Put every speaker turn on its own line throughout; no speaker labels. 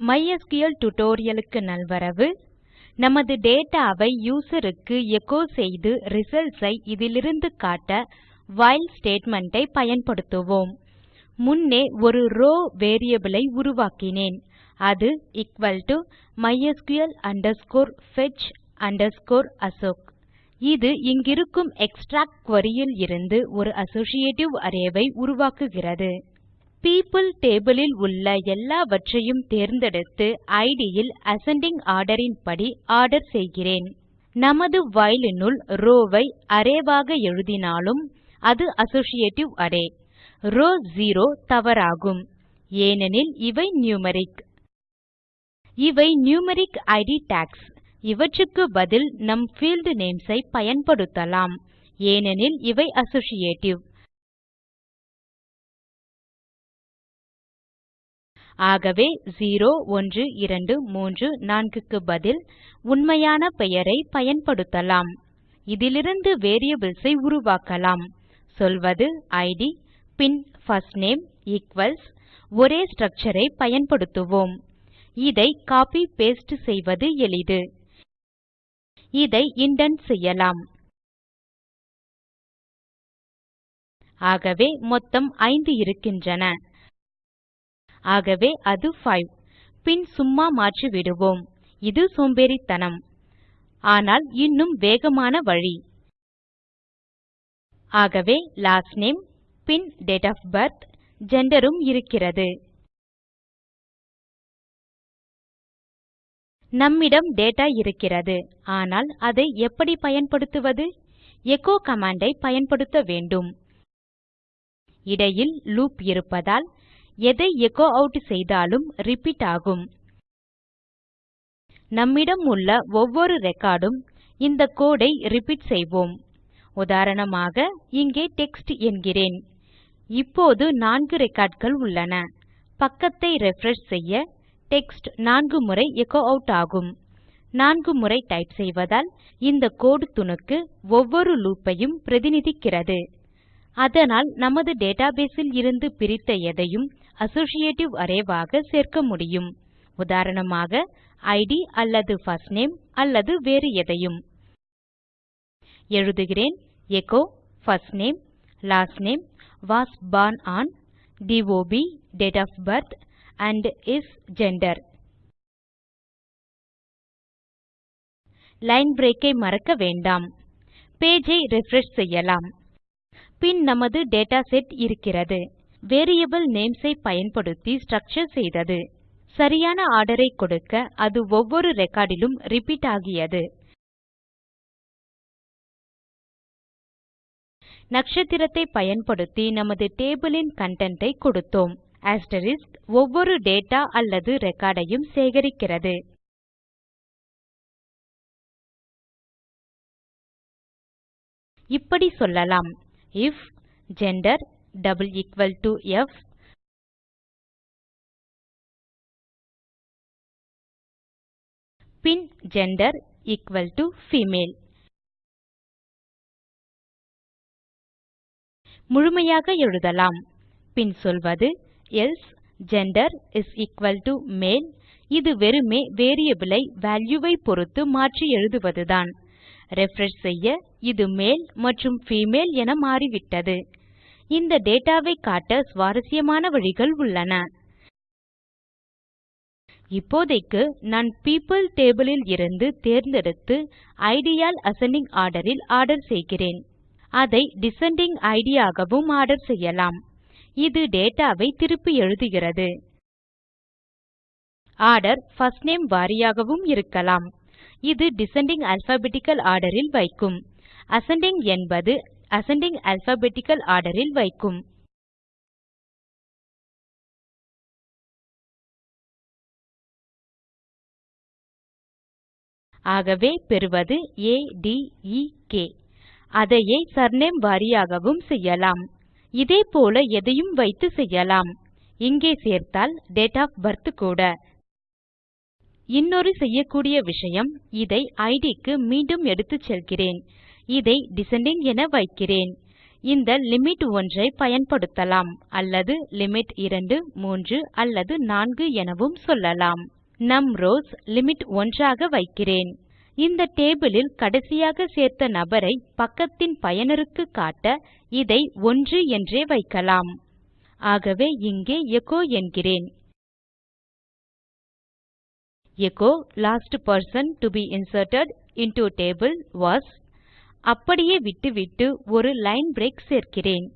MySQL tutorialக்கு நல்வரவு. நமது data ஐ user எச்சோ செய்து results ஐ இதிலிருந்து காட்ட while statement ஐ பயன்படுத்துவோம். முன்னே ஒரு row variable ஐ உருவாக்கினேன். அது equal to mysql underscore fetch underscore assoc இது இங்கிருக்கும் எக்ஸ்ட்ராக்ட் query ல் இருந்து ஒரு அசோசியேட்டிவ் array ஐ உருவாக்குகிறது. People table ல் உள்ள எல்லாவற்றையும் தேர்ந்தெடுத்து ID ல் அசெண்டிங் order ன் படி ஆர்டர் செய்கிறேன். நமது while னுள் row ஐ array ஆக எழுதினாலும் அது அசோசியேட்டிவ் அரே ரோவ் 0 தவறாகும். ஏனெனில் இவை நியூமெரிக் இவை நியூமெரிக் இட் டாக்ஸ் இவற்றுக்கு பதில் நம் ஃபீல்ட் நேம்ஸ் ஐ பயன்படுத்தலாம். ஏனெனில் இவை அசோசியேட்டிவ் ஆகவே 0 1 2 3 4 க்கு பதில் உண்மையான பெயரை பயன்படுத்தலாம். இதிலிருந்து வேரியபிள்ஸ் ஐ உருவாக்கலாம். சொல்வது id பின் first name ஈக்வல்ஸ் ஒரே structure ஐ பயன்படுத்துவோம். இதை copy paste செய்வது எளிது. இதை இண்டென்ட் செய்யலாம். ஆகவே மொத்தம் 5 இருக்கின்றன. ஆகவே அது 5 பின் சும்மா மாற்றிவிடுவோம் இது சோம்பேறித்தனம். ஆனால் இன்னும் வேகமான வழி. ஆகவே லாஸ்ட் நேம் பின் டேட் ஆஃப் பர்த் ஜெண்டரும் இருக்கிறது. நம்மிடம் டேட்டா இருக்கிறது. ஆனால் அதை எப்படி பயன்படுத்துவது? எச்சோ command பயன்படுத்த வேண்டும். இடையில் லூப் இருப்பதால் எதை எச்சோ அவுட் செய்தாலும் ரிப்பீட் ஆகும். நம்மிடம் உள்ள ஒவ்வொரு ரெக்கார்டும் இந்த கோடை ரிப்பீட் செய்வோம். உதாரணமாக இங்கே டெக்ஸ்ட் என்கிறேன். இப்போது நான்கு ரெக்கார்ட்கள் உள்ளன. பக்கத்தை ரிஃப்ரெஷ் செய்ய டெக்ஸ்ட் நான்கு முறை எச்சோ அவுட் ஆகும். நான்கு முறை டைப் செய்வதால் இந்த கோடு துணுக்கு ஒவ்வொரு லூப்பையும் பிரதிநிதிக்கிறது. அதனால் நமது டேட்டாபேஸில் இருந்து பிரித்த எதையும் அசோசியேட்டிவ் அரே சேர்க்க முடியும். உதாரணமாக id அல்லது first name அல்லது வேறு எதையும். எழுதுகிறேன் echo first name last name was born on dob date of birth and is gender. Line break ஐ மறக்க வேண்டாம். பேஜ் ஐ ரிஃப்ரெஷ் செய்யலாம். பின் நமது டேட்டா செட் இருக்கிறது. வேரியபிள் நேம்ஸ் ஐ பயன்படுத்தி ஸ்ட்ரக்சர் செய்தது. சரியான ஆர்டர் ஐ கொடுக்க அது ஒவ்வொரு ரெக்கார்டிலும் ரிப்பீட் ஆகியது. நட்சத்திரத்தை பயன்படுத்தி நமது டேபிள் ன் கன்டென்ட் ஐ கொடுத்தோம். asterisk ஒவ்வொரு டேட்டா அல்லது ரெக்கார்ட் ஐயும் சேகரிக்கிறது. இப்படி சொல்லலாம். IF gender double equal to f. பின் ஜெண்டர் equal to female. முழுமையாக எழுதலாம். பின் சொல்வது else gender is equal to male. இது வெறுமே variable ஐ பொறுத்து ஐ பொருத்து மாற்றி எழுதுவதுதான். Refresh செய்ய இது மேல் மற்றும் ஃபீமேல் என மாறிவிட்டது. இந்த டேட்டாவை காட்ட சுவாரஸ்யமான வழிகள் உள்ளன. இப்போதைக்கு நான் people table ல் இருந்து தேர்ந்தெடுத்து ஐடியால் ஆல் அசெண்டிங் ஆர்டர் ஆர்டர் செய்கிறேன். அதை டிசெண்டிங் ஐடியாகவும் ஆகவும் ஆர்டர் செய்யலாம். இது டேட்டாவை திருப்பி எழுதுகிறது. ஆர்டர் first name வாரியாகவும் இருக்கலாம். இது டிசெண்டிங் alphabetical ஆர்டர் வைக்கும். அசெண்டிங் என்பது அசெண்டிங் அல்பாபெட்டிக்கல் ஆர்டர் வைக்கும். ஆகவே பெறுவது ஆ ட் எ க் அதையே சர்நேம் வாரியாகவும் செய்யலாம். இதே போல எதையும் வைத்து செய்யலாம். இங்கே சேர்த்தால் டேட் ஆஃப் பிர்த் கூட. இன்னொரு செய்யக்கூடிய விஷயம் இதை இட் மீண்டும் எடுத்துச் செல்கிறேன். இதை டிசெண்டிங் என வைக்கிறேன். இந்த லிமிட் 1 ஐ பயன்படுத்தலாம் அல்லது லிமிட் 2 3 அல்லது 4 எனவும் சொல்லலாம். நம் ரவ்ஸ் லிமிட் 1 ஆக வைக்கிறேன். இந்த டேபிள் கடைசியாக சேர்த்த நபரை பக்கத்தின் பயனருக்கு காட்ட இதை 1 என்றே வைக்கலாம். ஆகவே இங்கே எச்சோ என்கிறேன். Echo last person to be inserted into table was அப்படியே விட்டுவிட்டு ஒரு லைன் பிரேக் சேர்க்கிறேன்.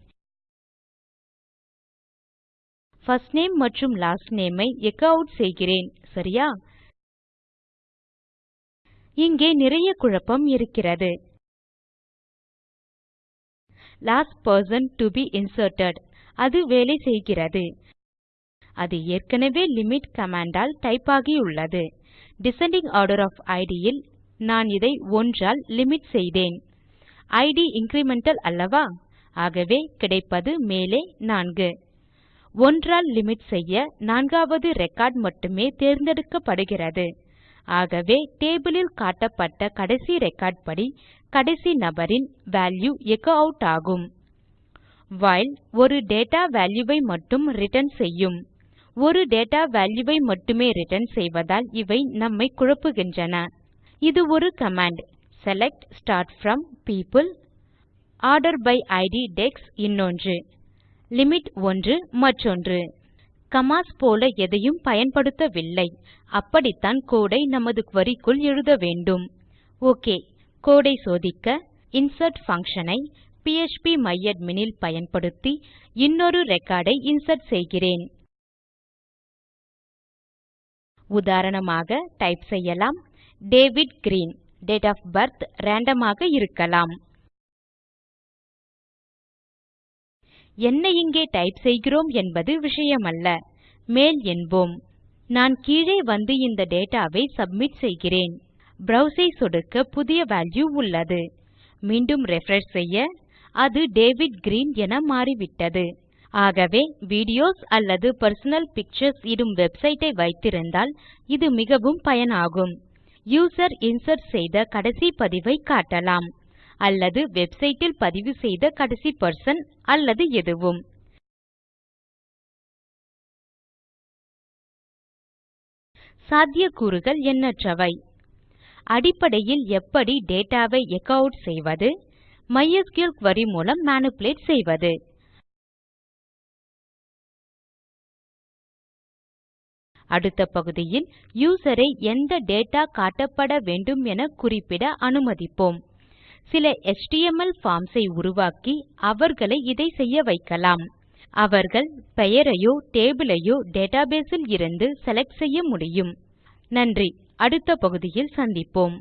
First நேம் மற்றும் last name ஐ எச்சோ அவுட் செய்கிறேன். சரியா? இங்கே நிறைய குழப்பம் இருக்கிறது. Last person to be inserted அது வேலை செய்கிறது. அது ஏற்கனவே லிமிட் command ஆல் டைப் ஆகியுள்ளது. டிசெண்டிங் ஆர்டர் of id ல் நான் இதை 1 ஆல் லிமிட் செய்தேன். Id இன்கிரிமெண்டல் அல்லவா? ஆகவே கிடைப்பது மேலே 4 ஒன்றால் லிமிட் செய்ய நான்காவது ரெக்கார்ட் மட்டுமே தேர்ந்தெடுக்கப்படுகிறது. ஆகவே டேபிள் ல் காட்டப்பட்ட கடைசி ரெக்கார்ட் படி கடைசி நபரின் வால்யூ எச்சோ ஆட் ஆகும். வைல் ஒரு டேட்டா வால்யூ ஐ மட்டும் ரிட்டர்ன் செய்யும். ஒரு டேட்டா வால்யூ ஐ மட்டுமே ரிட்டர்ன் செய்வதால் இவை நம்மை குழப்புகின்றன. இது ஒரு command. Select start from people order by id டெக்ஸ் இன்னொன்று லிமிட் 1 மற்றொன்று. கமாஸ் போல எதையும் பயன்படுத்தவில்லை. அப்படித்தான் கோடை நமது குரி க்குள் எழுத வேண்டும். ஓகே கோடை சோதிக்க இன்சர்ட் function ஐ phpமையாட்மின் இல் பயன்படுத்தி இன்னொரு ரெக்கார்ட் ஐ இன்சர்ட் செய்கிறேன். உதாரணமாக டைப் செய்யலாம் David Green date of birth random ஆக இருக்கலாம். என்ன இங்கே டைப் செய்கிறோம் என்பது விஷயமல்ல. மேல் என்போம். நான் கீழே வந்து இந்த டேட்டாவை சப்மிட் செய்கிறேன். ப்ரோவ்ஸ் ஐ சொடுக்க புதிய வேல்யூ உள்ளது. மீண்டும் ரிஃப்ரெஷ் செய்ய அது டேவிட் கிரீன் என மாறிவிட்டது. ஆகவே வீடியோஸ் அல்லது பர்சனல் பிக்சர்ஸ் இடும் வெப்சைட்டை வைத்திருந்தால் இது மிகவும் பயனாகும். யூசர் இன்சர்ட் செய்த கடைசி பதிவை காட்டலாம். அல்லது வெப்சைட்டில் பதிவு செய்த கடைசி பர்சன் அல்லது எதுவும். சாத்தியக்கூறுகள் எண்ணற்றவை. அடிப்படையில் எப்படி டேட்டாவை ஐ எச்சோ ஆட் செய்வது? மைஸ்கிள் குரி மூலம் manipulate செய்வது. அடுத்த பகுதியில் யூசரை எந்த டேட்டா காட்டப்பட வேண்டும் என குறிப்பிட அனுமதிப்போம். சில எச்டிஎம்எல் பார்ம்ஸ் ஐ உருவாக்கி அவர்களை இதை செய்ய வைக்கலாம். அவர்கள் பெயரையோ டேபிள் ஐயோ டேட்டாபேஸ் இருந்து செலக்ட் செய்ய முடியும். நன்றி. அடுத்த பகுதியில் சந்திப்போம்.